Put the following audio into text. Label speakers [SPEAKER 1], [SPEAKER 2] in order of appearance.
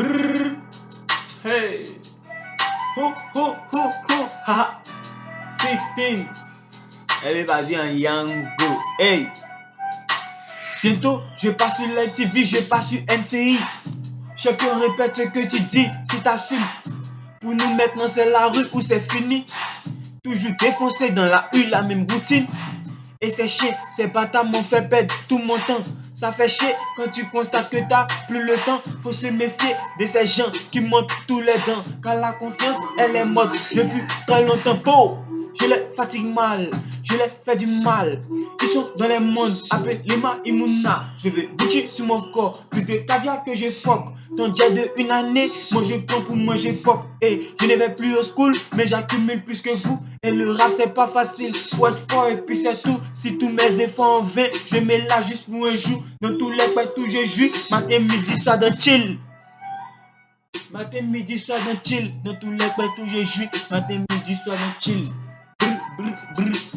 [SPEAKER 1] Brrr. Hey. Ho, ho, ho, ho. Ha. 16. Everybody en Yango. Hey. Bientôt, je passe sur TV, je passe sur NCI. Chacun répète ce que tu dis, si t'assumes. Pour nous maintenant, c'est la rue où c'est fini. Toujours défoncé dans la rue, la même routine. Et c'est chier, ces bâtards m'ont fait perdre tout mon temps. Ça fait chier quand tu constates que t'as plus le temps. Faut se méfier de ces gens qui montent tous les dents. Car la confiance, elle est morte depuis très longtemps. Beau, je les fatigue mal, je les fais du mal. Ils sont dans les mondes, appelez-moi Imuna. Je vais boucher sur mon corps, plus de caviar que je foque. Ton jet de une année, moi je prends pour manger foque. Et je ne vais plus au school, mais j'accumule plus que vous. Et le rap c'est pas facile, faut être fort et puis c'est tout. Si tous mes efforts en vain, je mets là juste pour un jour. Dans tous les points où je joue, matin, midi, soir dans chill. Matin, midi, soir dans chill. Dans tous les où je joue, matin, midi, soir dans chill. blitz, blitz.